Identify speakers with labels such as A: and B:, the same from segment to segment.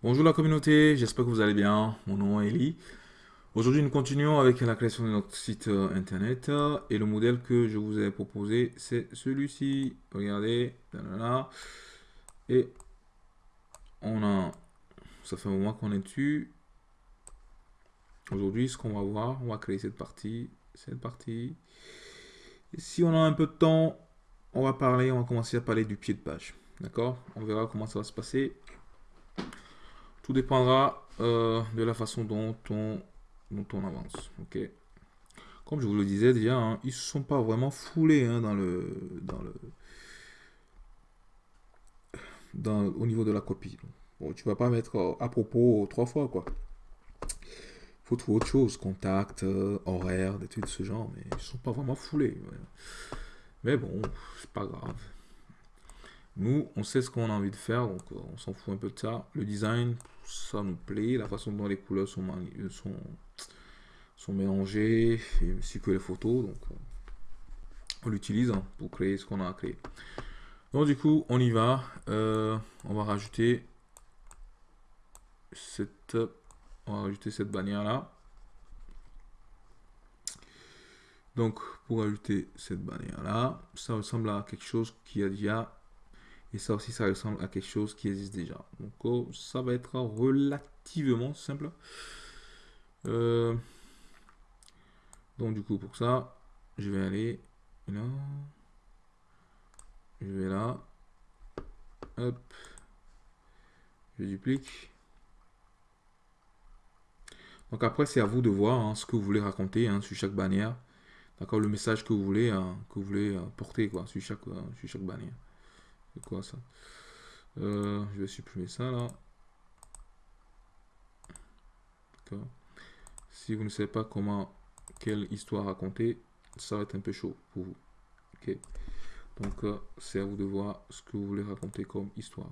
A: Bonjour la communauté, j'espère que vous allez bien. Mon nom est Eli. Aujourd'hui, nous continuons avec la création de notre site euh, internet et le modèle que je vous ai proposé, c'est celui-ci. Regardez, et on a, ça fait un moment qu'on est dessus. Aujourd'hui, ce qu'on va voir, on va créer cette partie, cette partie. Si on a un peu de temps, on va parler, on va commencer à parler du pied de page. D'accord? On verra comment ça va se passer. Tout dépendra euh, de la façon dont on, on avance. Ok? Comme je vous le disais déjà, hein, ils ne sont pas vraiment foulés hein, dans le, dans le, dans, au niveau de la copie. Bon, tu vas pas mettre euh, à propos trois fois, quoi. faut trouver autre chose, contact, euh, horaire, des trucs de ce genre, mais ils sont pas vraiment foulés. Mais bon, c'est pas grave. Nous, on sait ce qu'on a envie de faire, donc euh, on s'en fout un peu de ça. Le design, ça nous plaît. La façon dont les couleurs sont, euh, mélangées, ainsi que les photos. Donc, euh, on l'utilise hein, pour créer ce qu'on a à créer. Donc, du coup, on y va. on va rajouter cette, on va rajouter cette bannière là. Donc, pour ajouter cette bannière là, ça ressemble à quelque chose qui a déjà et ça aussi, ça ressemble à quelque chose qui existe déjà. Donc, ça va être relativement simple. Euh, donc, du coup, pour ça, je vais aller là. Je vais là. Hop. Je duplique. Donc après, c'est à vous de voir hein, ce que vous voulez raconter hein, sur chaque bannière. D'accord, le message que vous voulez, hein, que vous voulez euh, porter quoi, sur chaque, euh, sur chaque bannière quoi ça? Euh, Je vais supprimer ça là. Si vous ne savez pas comment, quelle histoire raconter, ça va être un peu chaud pour vous. Ok. Donc euh, c'est à vous de voir ce que vous voulez raconter comme histoire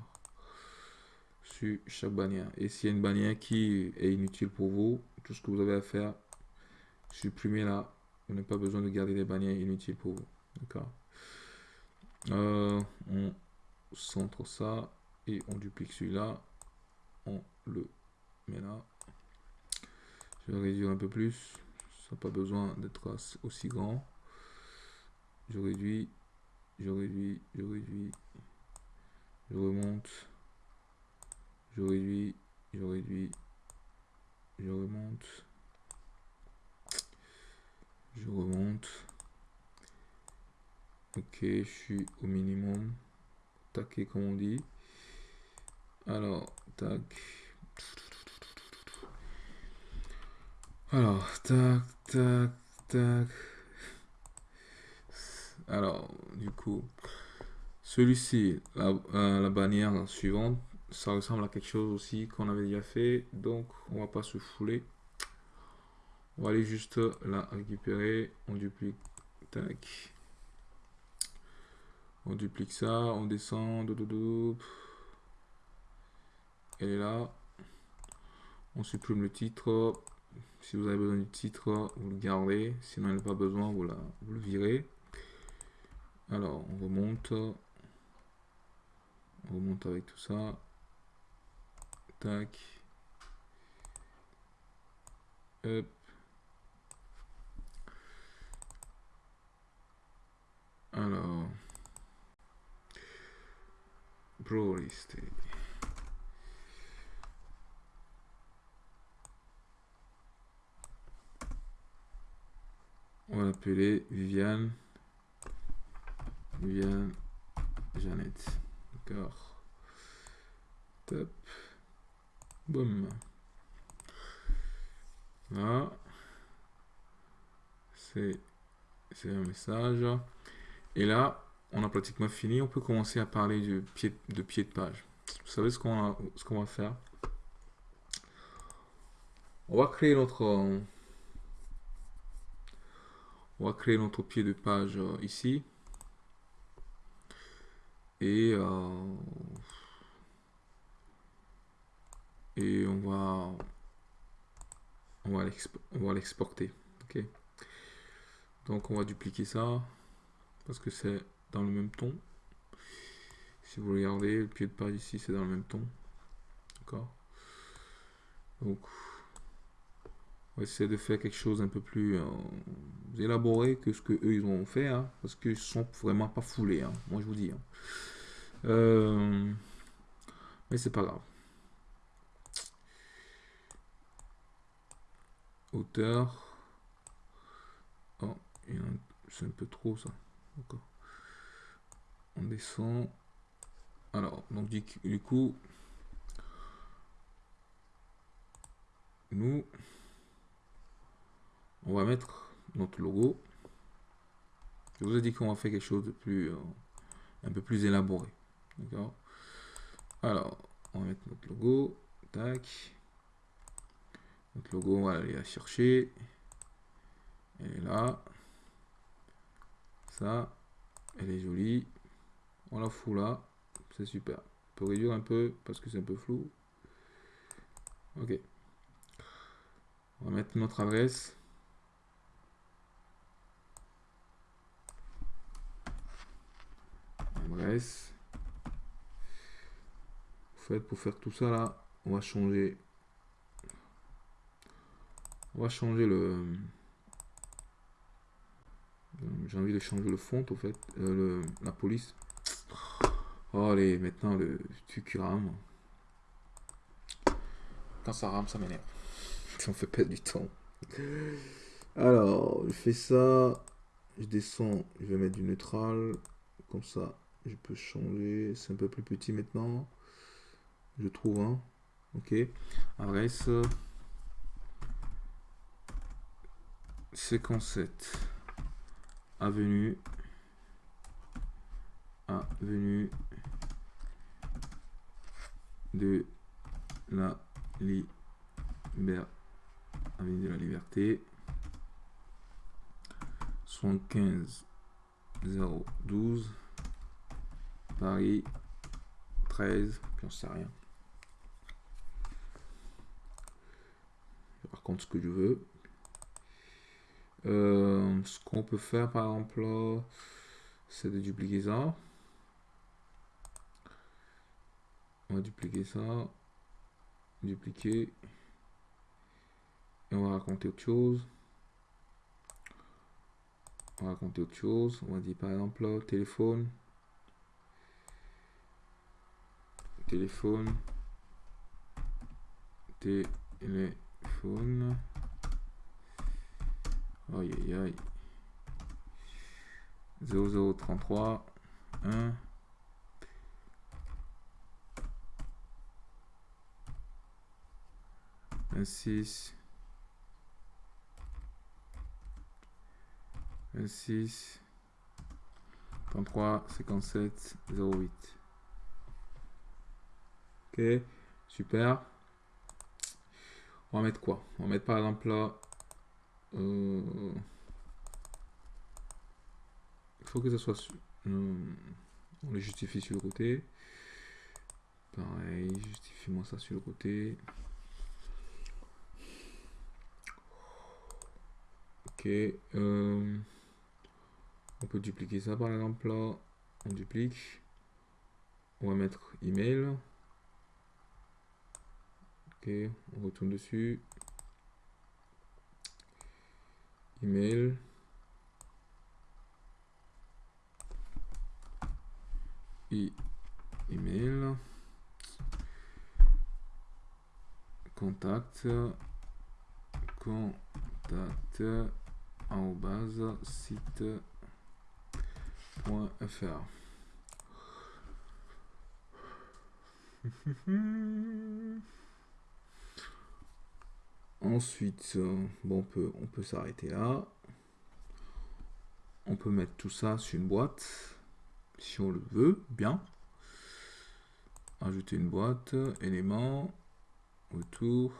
A: sur chaque bannière. Et s'il y a une bannière qui est inutile pour vous, tout ce que vous avez à faire, supprimer là. Vous n'avez pas besoin de garder des bannières inutiles pour vous. D'accord euh, centre ça et on duplique celui-là, on le met là. Je vais réduire un peu plus, ça n'a pas besoin d'être aussi grand. Je réduis, je réduis, je réduis, je remonte, je réduis, je réduis, je remonte, je remonte. Ok, je suis au minimum comme on dit. Alors, tac. Alors, tac, tac, tac. Alors, du coup, celui-ci, la, euh, la, bannière suivante, ça ressemble à quelque chose aussi qu'on avait déjà fait. Donc, on va pas se fouler. On va aller juste la récupérer. On duplique. Tac. On duplique ça, on descend. Elle est là. On supprime le titre. Si vous avez besoin du titre, vous le gardez. Sinon, il n'y a pas besoin, vous, la, vous le virez. Alors, on remonte. On remonte avec tout ça. Tac. Hop. Alors. On va l'appeler Viviane. Viviane Jeannette. D'accord. Top. Boum. Là. C'est un message. Et là, on a pratiquement fini. On peut commencer à parler de pied de, pied de page. Vous savez ce qu'on va faire On va créer notre on va créer notre pied de page euh, ici et euh, et on va on va l'exporter ok donc on va dupliquer ça parce que c'est dans le même ton. Si vous regardez, le pied de page ici, c'est dans le même ton. D'accord Donc, on va essayer de faire quelque chose un peu plus euh, élaboré que ce que eux ils ont fait, hein, parce qu'ils sont vraiment pas foulés, hein, moi je vous dis. Hein. Euh, mais c'est pas grave. Hauteur. Oh, c'est un peu trop ça. On descend. Alors, donc du coup, nous, on va mettre notre logo. Je vous ai dit qu'on va faire quelque chose de plus, euh, un peu plus élaboré. D'accord? Alors, on va mettre notre logo. Tac. Notre logo, on va aller la chercher. Elle est là. Ça, elle est jolie. On la fout là. C'est super. On peut réduire un peu parce que c'est un peu flou. Ok. On va mettre notre adresse. Adresse. En fait, pour faire tout ça là, on va changer. On va changer le. J'ai envie de changer le fond, au fait, euh, la police. Oh, allez, maintenant le tu rame. Quand ça rame, ça m'énerve. Ça me fait perdre du temps. Alors, je fais ça. Je descends. Je vais mettre du neutral. Comme ça, je peux changer. C'est un peu plus petit maintenant. Je trouve. Hein. Ok. Adresse. Séquence 7. Avenue. Avenue de la Liberté de la Liberté. 75 012 Paris 13 puis on sait rien par contre ce que je veux euh, ce qu'on peut faire par exemple c'est de dupliquer ça on va dupliquer ça dupliquer et on va raconter autre chose. On va raconter autre chose. On va dire par exemple téléphone. Téléphone. Téléphone. Aïe aïe aïe. 0033 1 26 26 33 57 08 ok super. On va mettre quoi? On va mettre par exemple là euh, il faut que ça soit euh, on le justifie sur le côté. Pareil justifie moi ça sur le côté euh, on peut dupliquer ça par exemple là. On duplique. On va mettre email. Ok, on retourne dessus. Email. Et email. Contact. Contact. En base site .fr. Ensuite, bon, on peut, on peut s'arrêter là. On peut mettre tout ça sur une boîte, si on le veut, bien. Ajouter une boîte, élément, autour.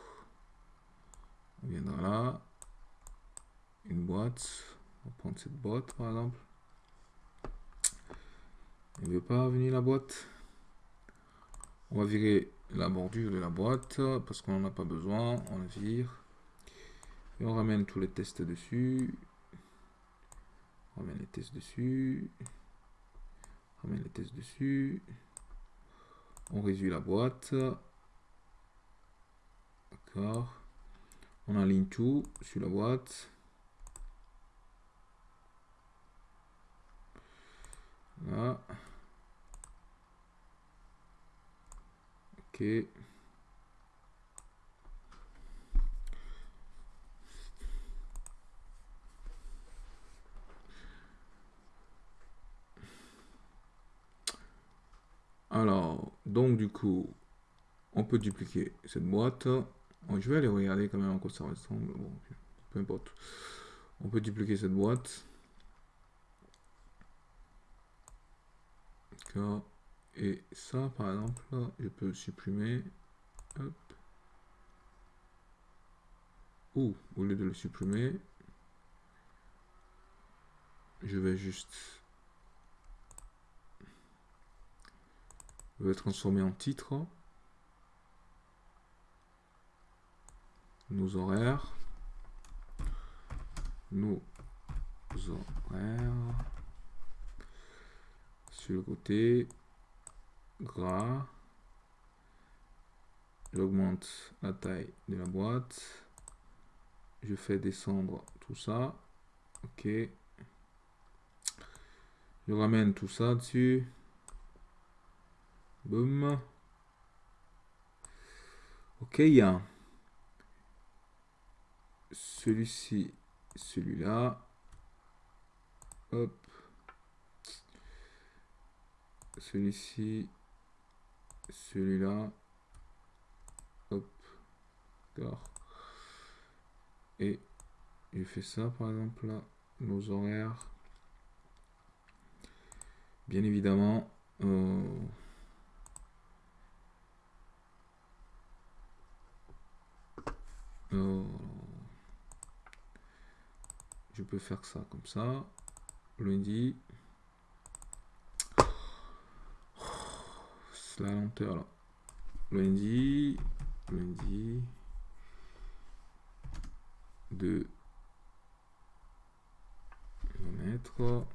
A: On viendra là. On va prendre cette boîte, par exemple. Il ne veut pas venir la boîte. On va virer la bordure de la boîte parce qu'on n'en a pas besoin. On la vire. Et on ramène tous les tests dessus. On ramène les tests dessus. On ramène les tests dessus. On réduit la boîte. D'accord. On aligne tout sur la boîte. Là. Ok. Alors, donc du coup, on peut dupliquer cette boîte. je vais aller regarder quand même en quoi ça ressemble. Bon, peu importe. On peut dupliquer cette boîte. Et ça, par exemple, je peux supprimer. Ou, au lieu de le supprimer, je vais juste vais transformer en titre. Nos horaires. Nos horaires sur le côté gras. J'augmente la taille de la boîte. Je fais descendre tout ça. Ok. Je ramène tout ça dessus. Boum. Ok il y a celui-ci celui-là celui-ci celui-là. Hop. D'accord. Et je fais ça par exemple là. Nos horaires. Bien évidemment euh, euh, je peux faire ça comme ça. Lundi la lenteur là lundi lundi de mettre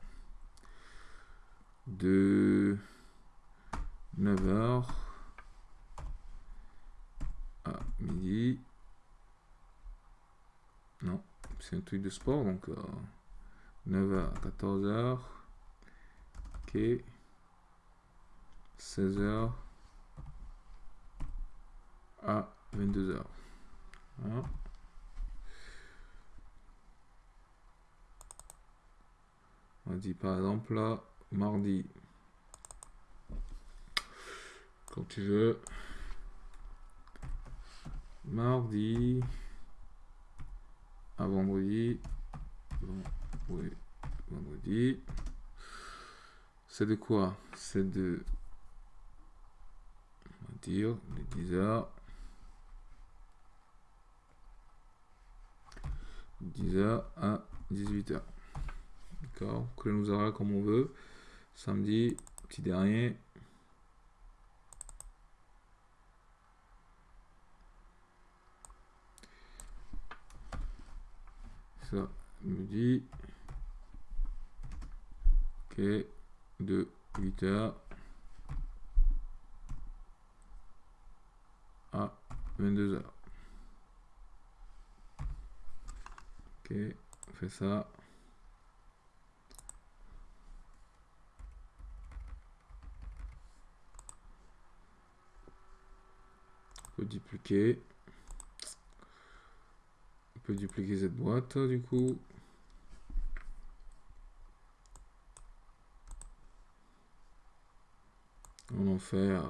A: de 9h à midi. Non, c'est un truc de sport, donc 9h euh, à 14h. Ok. 16h à 22h. On dit par exemple là, mardi. Quand tu veux. Mardi. À vendredi. vendredi. C'est de quoi? C'est de. Va dire de 10h. 10h à 18h. D'accord Que nous aura comme on veut. Samedi, petit dernier. Ça me dit. Ok. De 8h à 22h. Ok, on fait ça. dupliquer. On peut dupliquer cette boîte du coup. On en fait euh,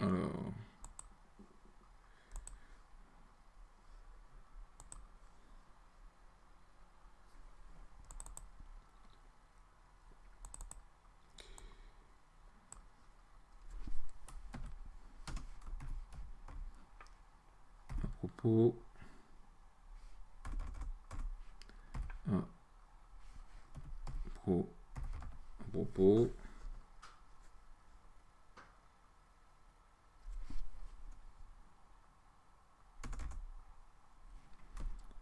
A: alors à propos.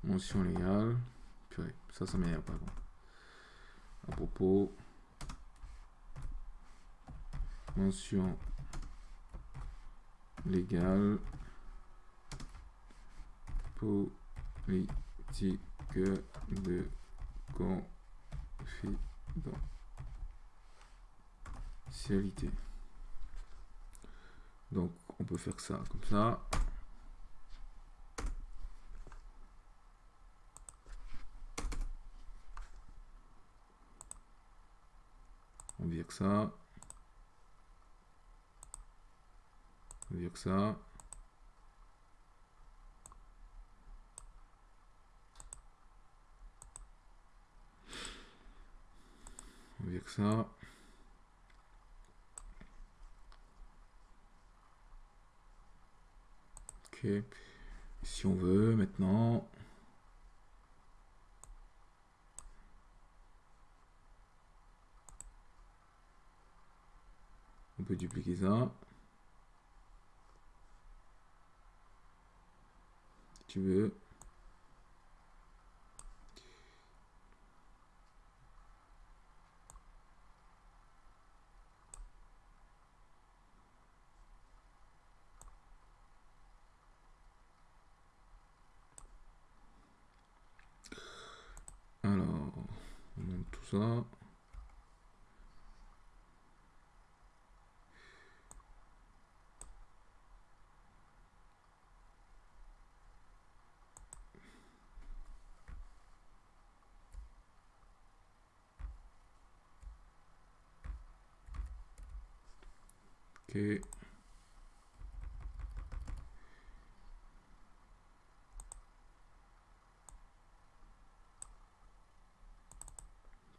A: Mention légale. Purée, ça ça m'énerve pas à propos. Mention légal politique de confidentialité. Donc on peut faire ça comme ça. On vire ça. On vire ça. On ça. Ok. Si on veut maintenant, on peut dupliquer ça. Si tu veux. Alors, on monte tout ça. On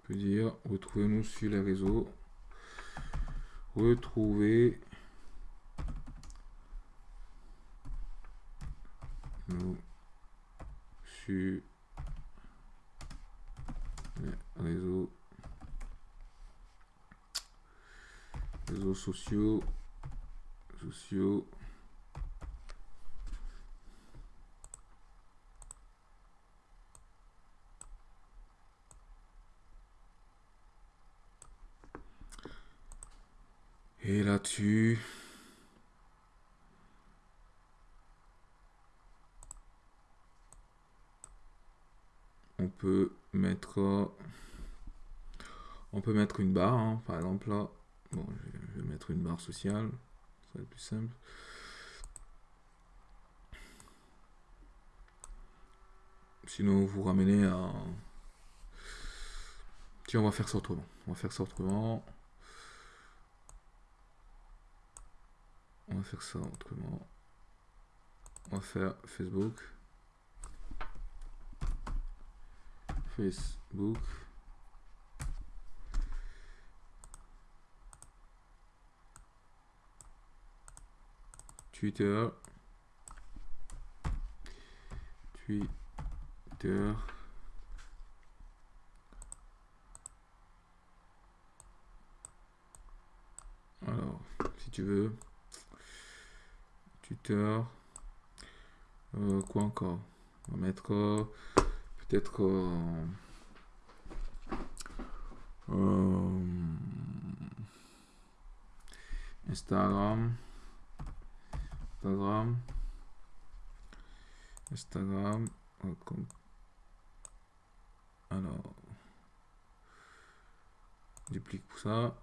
A: peut dire retrouvez-nous sur les réseaux. Retrouvez nous sur les réseaux réseaux sociaux et là-dessus on peut mettre on peut mettre une barre hein, par exemple là bon je vais mettre une barre sociale plus simple. Sinon vous ramenez à tiens on va faire ça autrement. On va faire ça autrement. On va faire ça autrement. On va faire Facebook. Facebook Twitter. Twitter. Alors si tu veux. Twitter. Euh, quoi encore? On va mettre euh, peut-être euh, Instagram Instagram. Instagram alors. Duplique pour ça.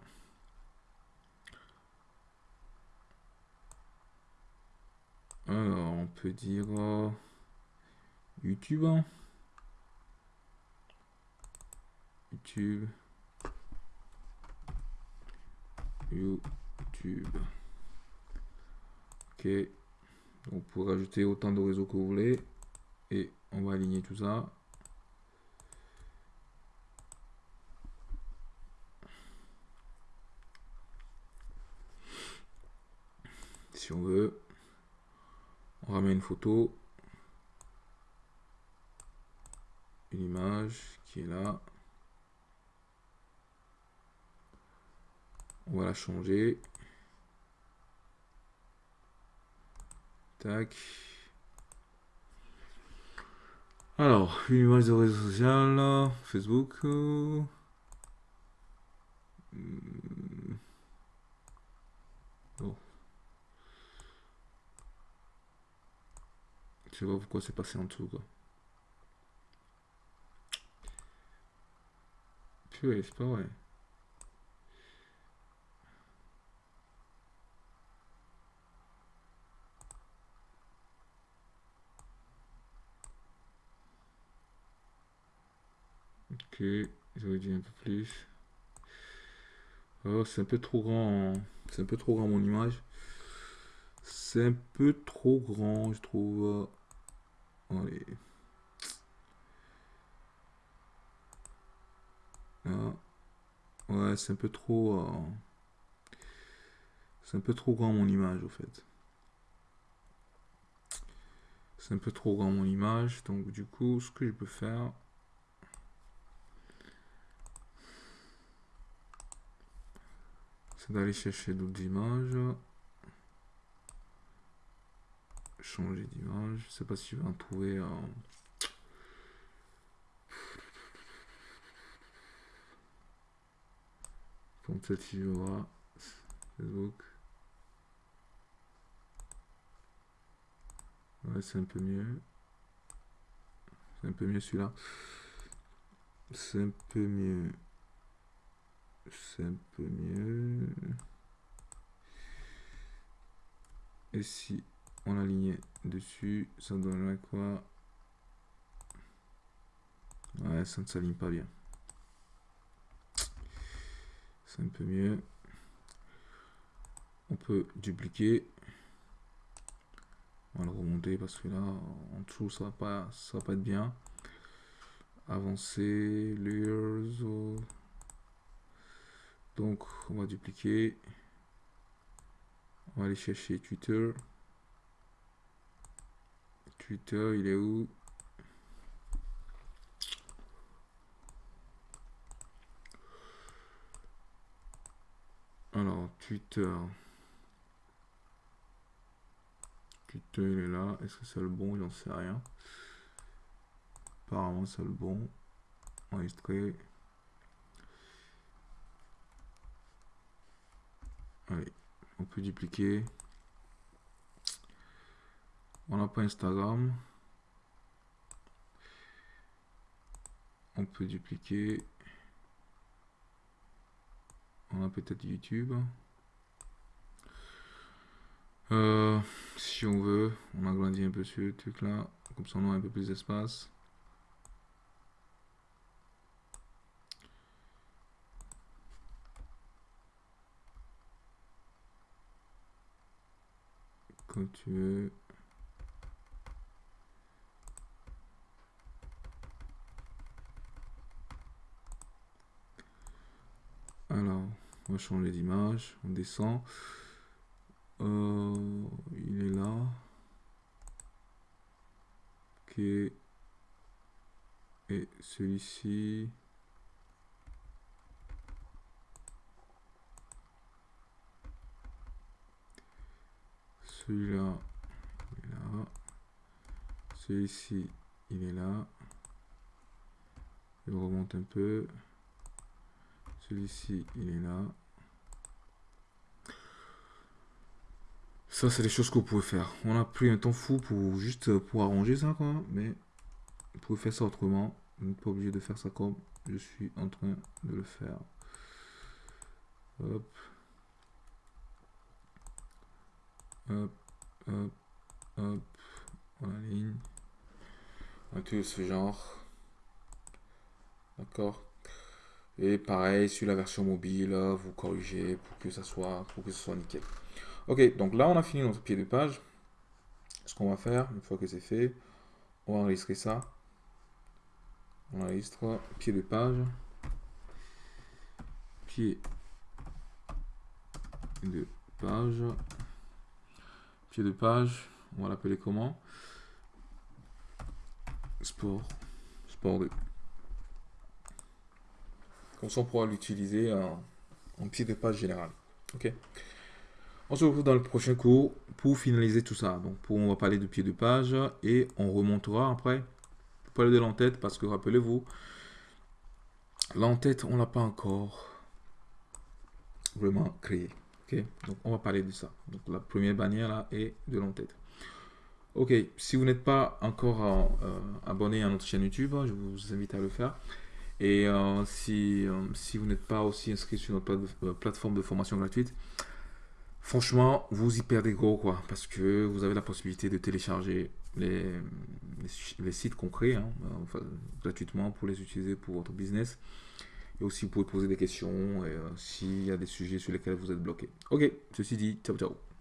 A: Alors on peut dire YouTube hein. YouTube. YouTube ok on peut rajouter autant de réseaux que vous voulez. Et on va aligner tout ça. Si on veut on ramène une photo. Une image qui est là. On va la changer Tac. Alors, une image de réseau social, Facebook. Hmm. Bon. Je sais pourquoi c'est passé en dessous, quoi. Purée, c'est pas vrai. Ok, j'aurais dit un peu plus. Oh, c'est un peu trop grand. C'est un peu trop grand mon image. C'est un peu trop grand, je trouve. Allez. Ah. Ouais, c'est un peu trop... Euh, c'est un peu trop grand mon image, au fait. C'est un peu trop grand mon image. Donc, du coup, ce que je peux faire... C'est d'aller chercher d'autres images. Changer d'image. Je sais pas si je vais en trouver... Euh, je vois Facebook. Ouais, c'est un peu mieux. C'est un peu mieux celui-là. C'est un peu mieux. C'est un peu mieux. Et si on alignait dessus, ça donnerait quoi? Ouais, ça ne s'aligne pas bien. C'est un peu mieux. On peut dupliquer. On va le remonter parce que là, en dessous, ça va pas, ça va pas être bien. Avancer, layers. Donc, on va dupliquer. On va aller chercher Twitter. Twitter, il est où? Alors, Twitter. Twitter, il est là. Est-ce que c'est le bon? J'en sais rien. Apparemment, c'est le bon. Enregistré. On peut dupliquer. On n'a pas Instagram. On peut dupliquer. On a peut-être YouTube. Euh, si on veut, on agrandit un peu ce truc là. Comme ça, on a un peu plus d'espace. Comme tu veux. Alors, on va changer d'image, on descend. Euh, il est là. Ok. Et celui-ci. Celui-là, il. Celui-ci, il est là. Je remonte un peu. Celui-ci, il est là. Ça, c'est les choses que vous pouvez faire. On a pris un temps fou pour juste pour arranger ça, quoi. Mais vous pouvez faire ça autrement. Vous n'êtes pas obligé de faire ça comme je suis en train de le faire. Hop, hop, hop. On aligne. Un de ce genre. D'accord. Et pareil, sur la version mobile, vous corrigez pour que ça soit, pour que ce soit nickel. Ok, donc là, on a fini notre pied de page. Ce qu'on va faire, une fois que c'est fait, on va enregistrer ça. On enregistre pied de page. Pied de page. Pied de page, on va l'appeler comment? Sport. Sport 2. Comme ça, on pourra l'utiliser en, pied de page général. Ok? On se retrouve dans le prochain cours pour finaliser tout ça. Donc, pour, on va parler de pied de page et on remontera après pour parler de l'entête parce que rappelez-vous, l'entête, on l'a pas encore vraiment créé. Donc, on va parler de ça. Donc, la première bannière là est de l'entête. Ok, si vous n'êtes pas encore abonné à notre chaîne YouTube, je vous invite à le faire. Et si, si vous n'êtes pas aussi inscrit sur notre plateforme de formation gratuite, franchement, vous y perdez gros, quoi, parce que vous avez la possibilité de télécharger les, les, sites concrets hein, gratuitement pour les utiliser pour votre business. Et aussi, vous pouvez poser des questions euh, s'il y a des sujets sur lesquels vous êtes bloqué. Ok, ceci dit, ciao ciao.